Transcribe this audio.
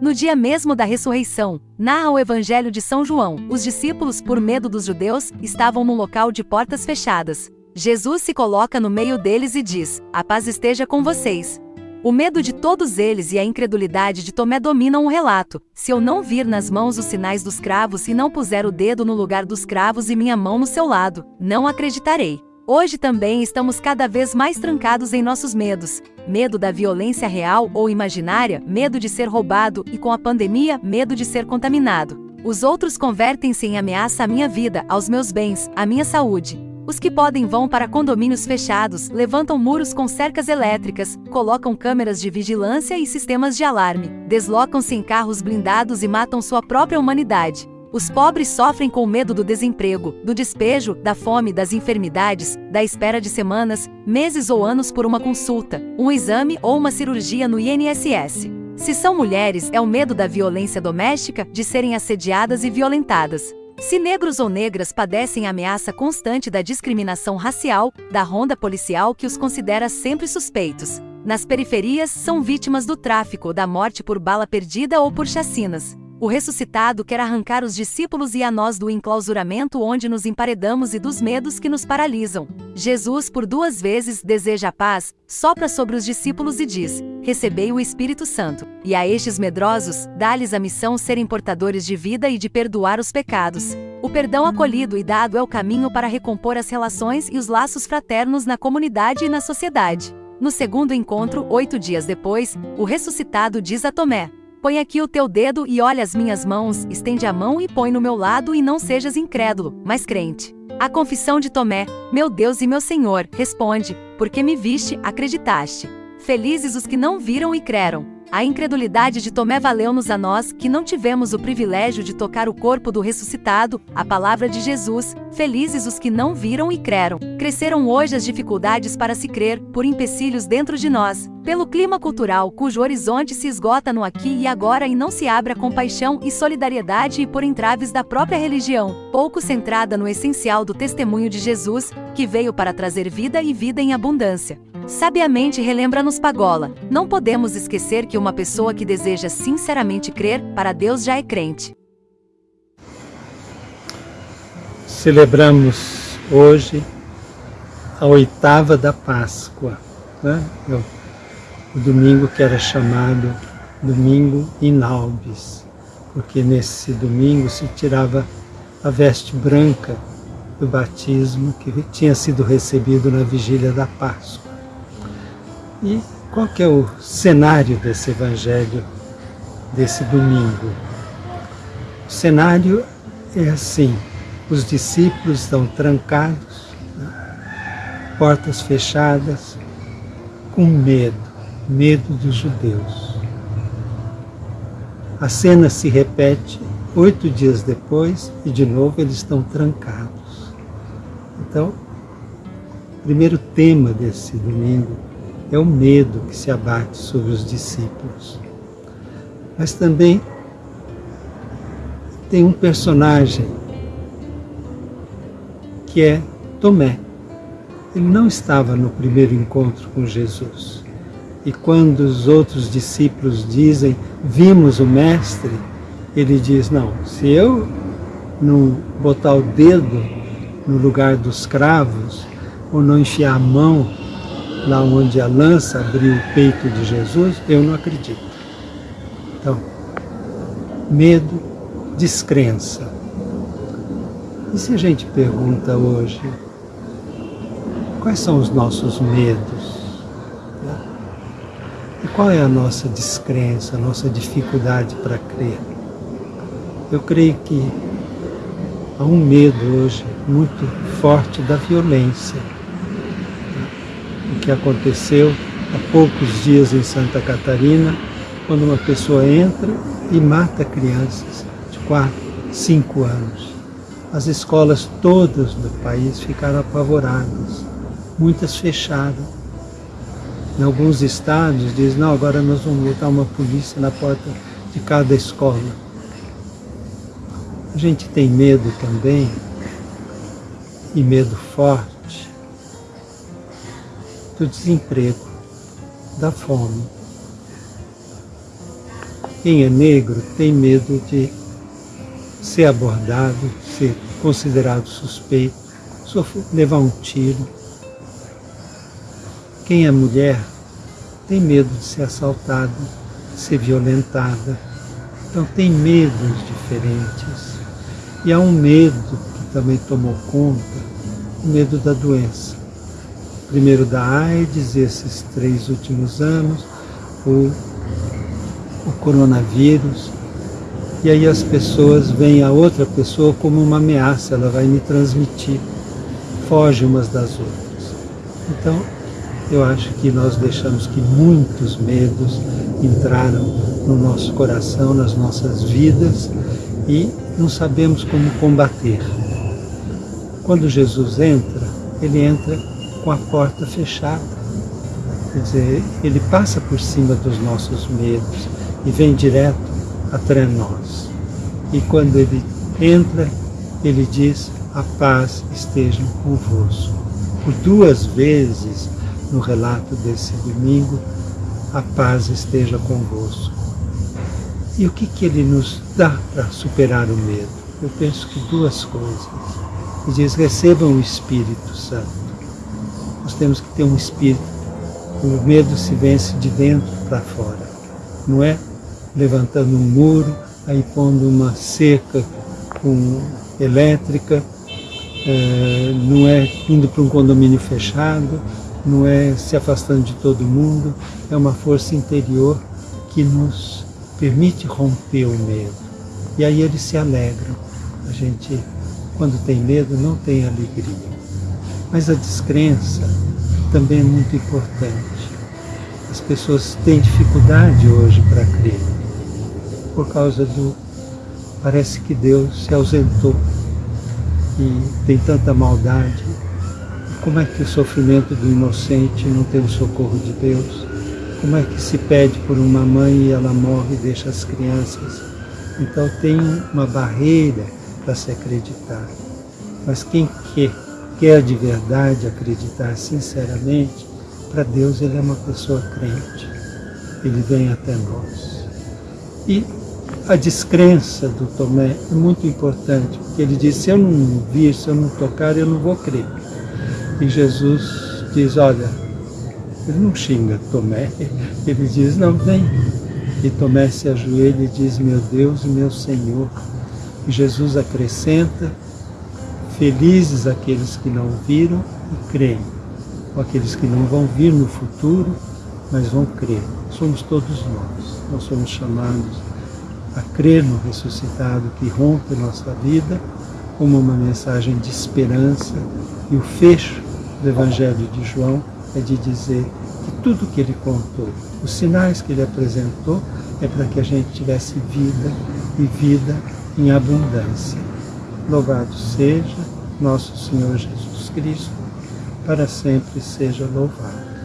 No dia mesmo da ressurreição, narra o Evangelho de São João, os discípulos, por medo dos judeus, estavam num local de portas fechadas. Jesus se coloca no meio deles e diz: A paz esteja com vocês. O medo de todos eles e a incredulidade de Tomé dominam o relato. Se eu não vir nas mãos os sinais dos cravos e não puser o dedo no lugar dos cravos e minha mão no seu lado, não acreditarei. Hoje também estamos cada vez mais trancados em nossos medos. Medo da violência real ou imaginária, medo de ser roubado e com a pandemia, medo de ser contaminado. Os outros convertem-se em ameaça à minha vida, aos meus bens, à minha saúde. Os que podem vão para condomínios fechados, levantam muros com cercas elétricas, colocam câmeras de vigilância e sistemas de alarme, deslocam-se em carros blindados e matam sua própria humanidade. Os pobres sofrem com o medo do desemprego, do despejo, da fome, das enfermidades, da espera de semanas, meses ou anos por uma consulta, um exame ou uma cirurgia no INSS. Se são mulheres, é o medo da violência doméstica, de serem assediadas e violentadas. Se negros ou negras padecem a ameaça constante da discriminação racial, da ronda policial que os considera sempre suspeitos. Nas periferias, são vítimas do tráfico, da morte por bala perdida ou por chacinas. O ressuscitado quer arrancar os discípulos e a nós do enclausuramento onde nos emparedamos e dos medos que nos paralisam. Jesus, por duas vezes, deseja a paz, sopra sobre os discípulos e diz: Recebei o Espírito Santo. E a estes medrosos, dá-lhes a missão serem portadores de vida e de perdoar os pecados. O perdão acolhido e dado é o caminho para recompor as relações e os laços fraternos na comunidade e na sociedade. No segundo encontro, oito dias depois, o ressuscitado diz a Tomé: Põe aqui o teu dedo e olha as minhas mãos, estende a mão e põe no meu lado e não sejas incrédulo, mas crente. A confissão de Tomé, meu Deus e meu Senhor, responde, porque me viste, acreditaste. Felizes os que não viram e creram. A incredulidade de Tomé valeu-nos a nós, que não tivemos o privilégio de tocar o corpo do ressuscitado, a palavra de Jesus, felizes os que não viram e creram. Cresceram hoje as dificuldades para se crer, por empecilhos dentro de nós, pelo clima cultural cujo horizonte se esgota no aqui e agora e não se abre a compaixão e solidariedade e por entraves da própria religião, pouco centrada no essencial do testemunho de Jesus, que veio para trazer vida e vida em abundância. Sabiamente relembra-nos Pagola: não podemos esquecer que uma pessoa que deseja sinceramente crer, para Deus já é crente. Celebramos hoje a oitava da Páscoa, né? o domingo que era chamado Domingo Inaubis, porque nesse domingo se tirava a veste branca do batismo que tinha sido recebido na vigília da Páscoa. E qual que é o cenário desse evangelho desse domingo? O cenário é assim, os discípulos estão trancados, né? portas fechadas, com medo, medo dos judeus. A cena se repete oito dias depois e de novo eles estão trancados. Então, o primeiro tema desse domingo é o medo que se abate sobre os discípulos. Mas também tem um personagem que é Tomé. Ele não estava no primeiro encontro com Jesus. E quando os outros discípulos dizem, vimos o Mestre, ele diz, não, se eu não botar o dedo no lugar dos cravos, ou não enfiar a mão lá onde a lança abriu o peito de Jesus, eu não acredito. Então, medo, descrença. E se a gente pergunta hoje, quais são os nossos medos? E qual é a nossa descrença, a nossa dificuldade para crer? Eu creio que há um medo hoje muito forte da violência que aconteceu há poucos dias em Santa Catarina, quando uma pessoa entra e mata crianças de 4, 5 anos. As escolas todas do país ficaram apavoradas, muitas fechadas. Em alguns estados dizem, não, agora nós vamos botar uma polícia na porta de cada escola. A gente tem medo também, e medo forte, do desemprego, da fome. Quem é negro tem medo de ser abordado, ser considerado suspeito, levar um tiro. Quem é mulher tem medo de ser assaltada, de ser violentada. Então tem medos diferentes. E há um medo que também tomou conta, o medo da doença. Primeiro da AIDS, esses três últimos anos, o, o coronavírus, e aí as pessoas veem a outra pessoa como uma ameaça, ela vai me transmitir, foge umas das outras. Então, eu acho que nós deixamos que muitos medos entraram no nosso coração, nas nossas vidas, e não sabemos como combater. Quando Jesus entra, ele entra com a porta fechada. Quer dizer, ele passa por cima dos nossos medos e vem direto até nós. E quando ele entra, ele diz: A paz esteja convosco. Por duas vezes no relato desse domingo, a paz esteja convosco. E o que, que ele nos dá para superar o medo? Eu penso que duas coisas. Ele diz, recebam o Espírito Santo. Temos que ter um Espírito. O medo se vence de dentro para fora. Não é levantando um muro, aí pondo uma cerca com elétrica, é, não é indo para um condomínio fechado, não é se afastando de todo mundo, é uma força interior que nos permite romper o medo. E aí eles se alegram. A gente, quando tem medo, não tem alegria. Mas a descrença também é muito importante. As pessoas têm dificuldade hoje para crer, por causa do. Parece que Deus se ausentou e tem tanta maldade. Como é que o sofrimento do inocente não tem o socorro de Deus? Como é que se pede por uma mãe e ela morre e deixa as crianças? Então tem uma barreira para se acreditar. Mas quem quer, quer de verdade acreditar sinceramente, para Deus ele é uma pessoa crente. Ele vem até nós. E a descrença do Tomé é muito importante, porque ele diz, se eu não vir, se eu não tocar, eu não vou crer. E Jesus diz, olha, ele não xinga Tomé, ele diz, não, vem. E Tomé se ajoelha e diz, meu Deus e meu Senhor. E Jesus acrescenta, felizes aqueles que não viram e creem, ou aqueles que não vão vir no futuro, mas vão crer. Somos todos nós. Nós somos chamados a crer no ressuscitado que rompe nossa vida como uma mensagem de esperança e o fecho do Evangelho de João é de dizer que tudo que ele contou, os sinais que ele apresentou, é para que a gente tivesse vida e vida em abundância. Louvado seja nosso Senhor Jesus Cristo, para sempre seja louvado.